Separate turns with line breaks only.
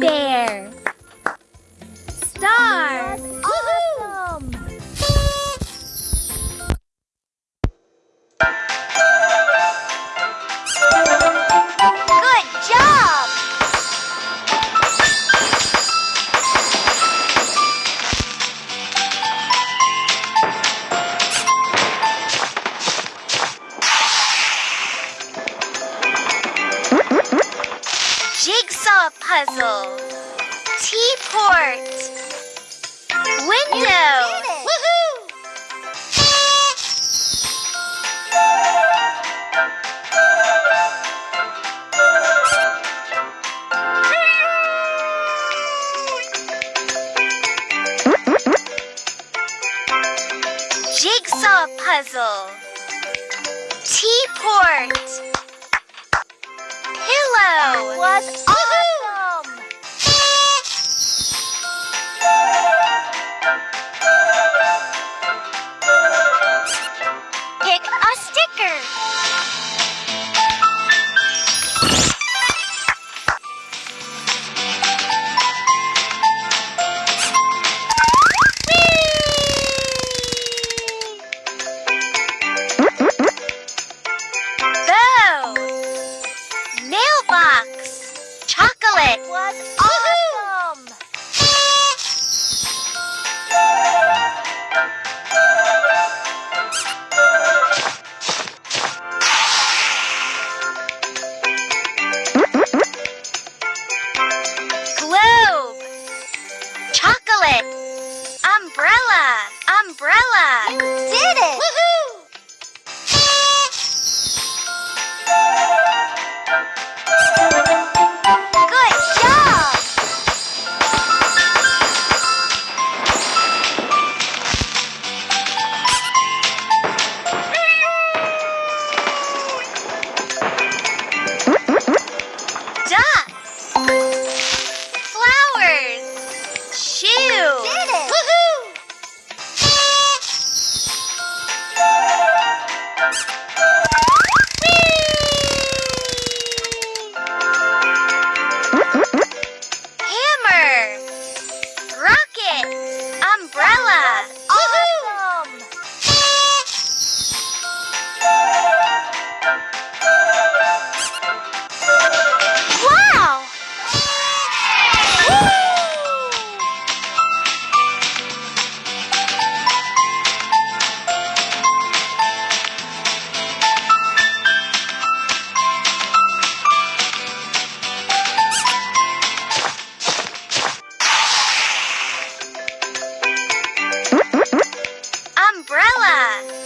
bear. Puzzle. Teaport. Window. Jigsaw puzzle. Teaport. Pillow. That
was
Chocolate. Umbrella. Umbrella.
You did it! 进